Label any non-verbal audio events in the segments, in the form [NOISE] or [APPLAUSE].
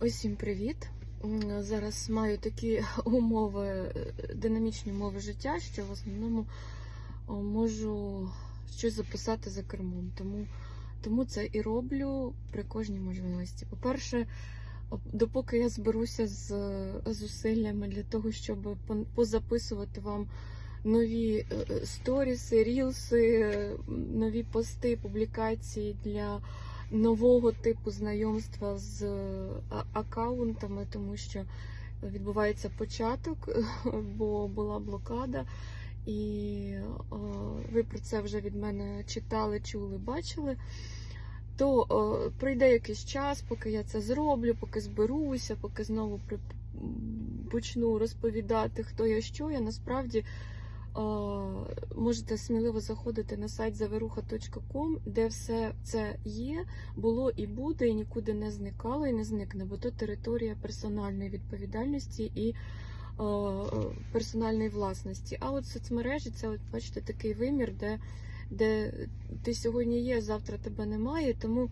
Усім привіт! Зараз маю такі [LAUGHS] умови, динамічні умови життя, що в основному можу щось записати за кермом. Тому, тому це і роблю при кожній можливості. По-перше, допоки я зберуся з зусиллями для того, щоб позаписувати вам нові е, сторіси, рілси, нові пости, публікації для нового типу знайомства з е, аккаунтами, тому що відбувається початок, [LAUGHS] бо була блокада. І е, ви про це вже від мене читали, чули, бачили. То е, пройде якийсь час, поки я це зроблю, поки зберуся, поки знову при... почну розповідати, хто я що. Я насправді можете сміливо заходити на сайт заверуха.ком, де все це є, було і буде, і нікуди не зникало і не зникне, бо то територія персональної відповідальності і е, персональної власності. А от соцмережі це, от, бачите, такий вимір, де, де ти сьогодні є, завтра тебе немає. Тому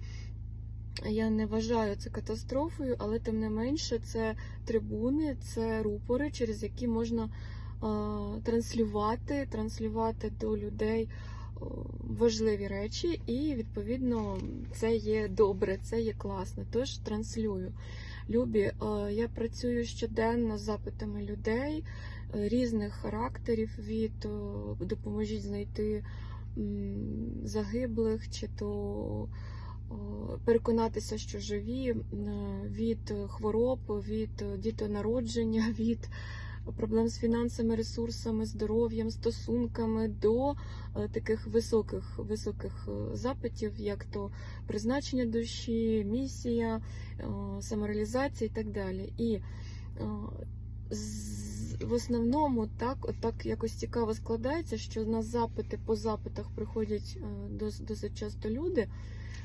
я не вважаю це катастрофою, але тим не менше це трибуни, це рупори, через які можна транслювати, транслювати до людей е, важливі речі, і відповідно це є добре, це є класно. Тож транслюю. Любі, е, я працюю щоденно з запитами людей е, різних характерів від допоможіть знайти загиблих, чи то переконатися, що живі, від хвороб, від дітонародження, [LAUGHS] від проблем з фінансами, ресурсами, здоров'ям, стосунками до е, таких високих, високих е, запитів, як то призначення душі, місія, е, самореалізація і так далі. І в основному так, так якось цікаво складається, що на запити по запитах приходять дос- досить часто люди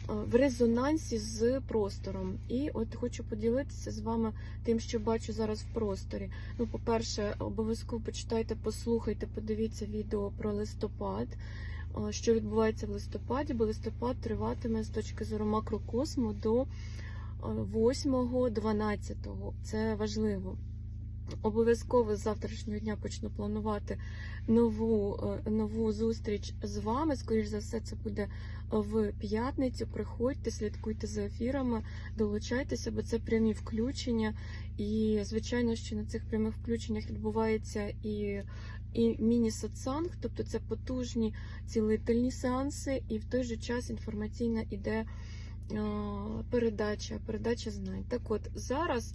в резонансі з простором. І от хочу поділитися з вами тим, що бачу зараз в просторі. Ну, по-перше, обов'язково почитайте, послухайте, подивіться відео про листопад. е, Що відбувається в листопаді, бо листопад триватиме з точки зору макрокосму до 8-12. Це важливо. Обов'язково з завтрашнього дня почну планувати нову, е, нову зустріч з вами. Скоріш за все, це буде в п'ятницю. Приходьте, слідкуйте за ефірами, долучайтеся, бо це прямі включення. І, звичайно, що на цих прямих включеннях відбувається і, і міні-сатсанг, тобто це потужні цілительні сеанси, і в той же час інформаційна іде е, передача, передача знань. Так от зараз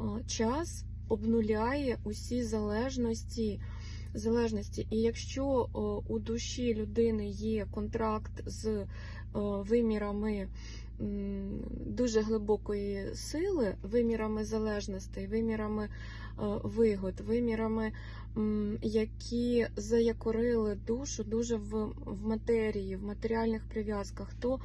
е, час обнуляє усі залежності. залежності. І якщо о, у душі людини є контракт з о, вимірами дуже глибокої сили, вимірами залежностей, вимірами е, вигод, вимірами, які заякорили душу дуже в, в матерії, в матеріальних прив'язках, то е,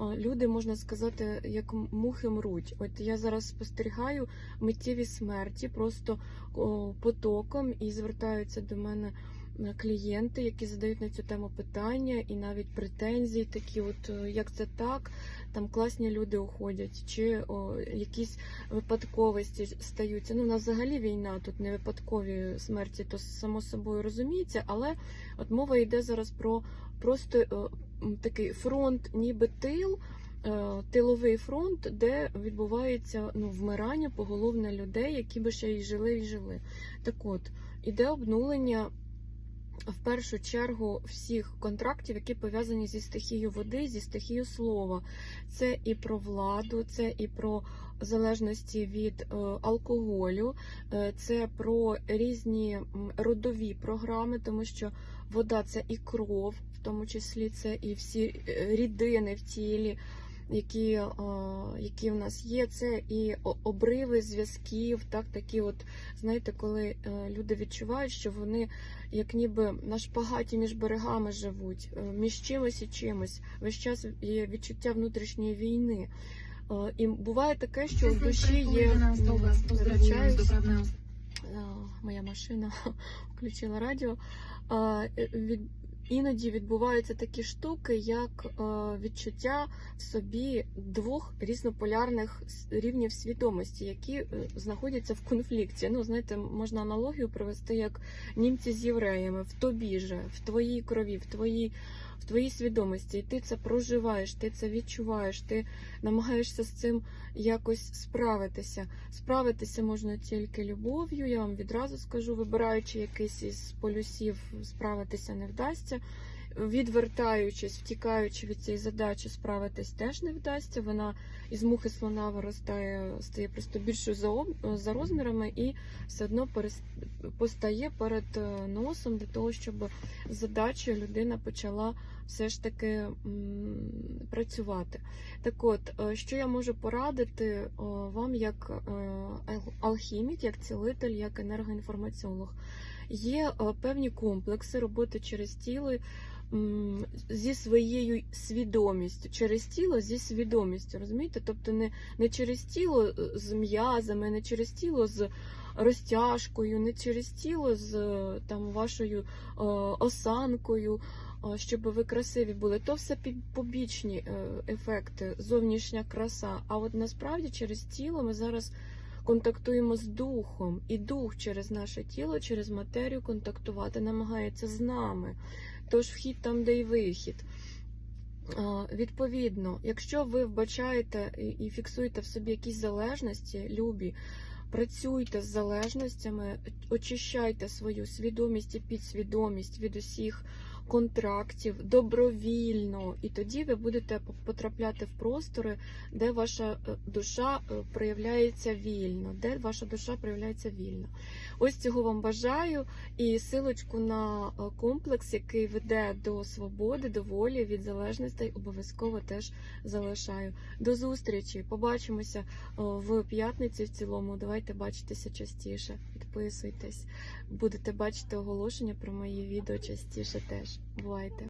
люди, можна сказати, як мухи мруть. От я зараз спостерігаю миттєві смерті просто потоком і звертаються до мене клієнти, які задають на цю тему питання і навіть претензії, такі, от е, як це так, там класні люди уходять, чи о, якісь випадковості стаються. Ну, у нас взагалі війна, тут не випадкові смерті, то само собою розуміється, але от мова йде зараз про просто е, м, такий фронт, ніби тил. е, Тиловий фронт, де відбувається ну, вмирання поголовне людей, які би ще й жили і жили. Так от, іде обнулення в першу чергу всіх контрактів, які пов'язані зі стихією води, зі стихією слова. Це і про владу, це і про залежності від е, алкоголю, е, це про різні родові програми, тому що вода це і кров, в тому числі це і всі е, рідини в тілі. Які, е, які в нас є, це і обриви зв'язків, так такі, от знаєте, коли е, люди відчувають, що вони як ніби на шпагаті між берегами живуть, е, між чимось і чимось. Весь час є відчуття внутрішньої війни. І буває таке, що в душі є моя машина [LAUGHS] включила радіо. Іноді відбуваються такі штуки, як е, відчуття в собі двох різнополярних рівнів свідомості, які е, знаходяться в конфлікті. Ну, знаєте, можна аналогію провести як німці з євреями в тобі же, в твоїй крові, в твоїй. В твоїй свідомості, і ти це проживаєш, ти це відчуваєш, ти намагаєшся з цим якось справитися. Справитися можна тільки любов'ю. Я вам відразу скажу, вибираючи якийсь із полюсів, справитися не вдасться. Відвертаючись, втікаючи від цієї задачі, справитись теж не вдасться. Вона із мухи слона виростає, стає просто більшою за, об- за розмірами і все одно перес- постає перед е, носом для того, щоб з задачею людина почала все ж таки працювати. Так от, е, що я можу порадити вам як е, алхімік, як цілитель, як енергоінформаціолог? Є е, певні комплекси роботи через тіло зі своєю свідомістю, через тіло зі свідомістю, розумієте? Тобто не, не через тіло е, з м'язами, не через тіло з розтяжкою, не через тіло з е, там вашою осанкою, щоб ви красиві були. То все побічні ефекти, зовнішня краса. А от насправді через тіло ми зараз контактуємо з духом, і дух через наше тіло, через матерію контактувати намагається з нами. Тож вхід там, де й вихід. Відповідно, якщо ви вбачаєте і- фіксуєте в собі якісь залежності, любі, працюйте з залежностями, очищайте свою свідомість і підсвідомість від усіх контрактів добровільно, і тоді ви будете потрапляти в простори, де ваша е, душа е, проявляється вільно, де ваша душа проявляється вільно. Ось цього вам бажаю і силочку на е, комплекс, який веде до свободи, до волі від залежностей, обов'язково теж залишаю. До зустрічі! Побачимося в п'ятниці в цілому. Давайте бачитися частіше. Підписуйтесь, будете бачити оголошення про мої відео частіше теж. Бувайте!